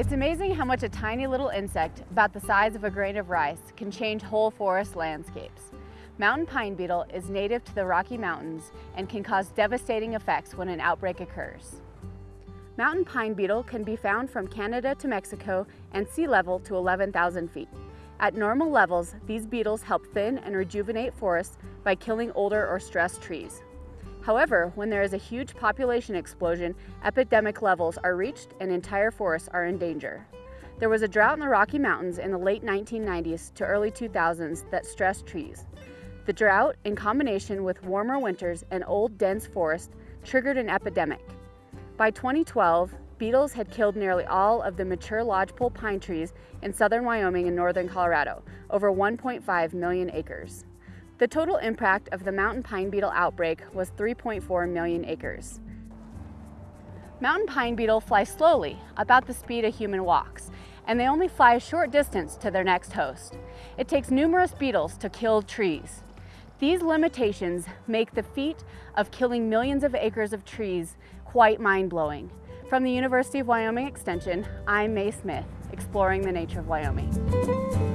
It's amazing how much a tiny little insect, about the size of a grain of rice, can change whole forest landscapes. Mountain pine beetle is native to the Rocky Mountains and can cause devastating effects when an outbreak occurs. Mountain pine beetle can be found from Canada to Mexico and sea level to 11,000 feet. At normal levels, these beetles help thin and rejuvenate forests by killing older or stressed trees. However, when there is a huge population explosion, epidemic levels are reached and entire forests are in danger. There was a drought in the Rocky Mountains in the late 1990s to early 2000s that stressed trees. The drought, in combination with warmer winters and old dense forest, triggered an epidemic. By 2012, beetles had killed nearly all of the mature lodgepole pine trees in southern Wyoming and northern Colorado, over 1.5 million acres. The total impact of the mountain pine beetle outbreak was 3.4 million acres. Mountain pine beetle fly slowly, about the speed a human walks, and they only fly a short distance to their next host. It takes numerous beetles to kill trees. These limitations make the feat of killing millions of acres of trees quite mind-blowing. From the University of Wyoming Extension, I'm Mae Smith, exploring the nature of Wyoming.